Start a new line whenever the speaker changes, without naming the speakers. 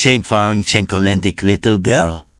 Chain found little girl.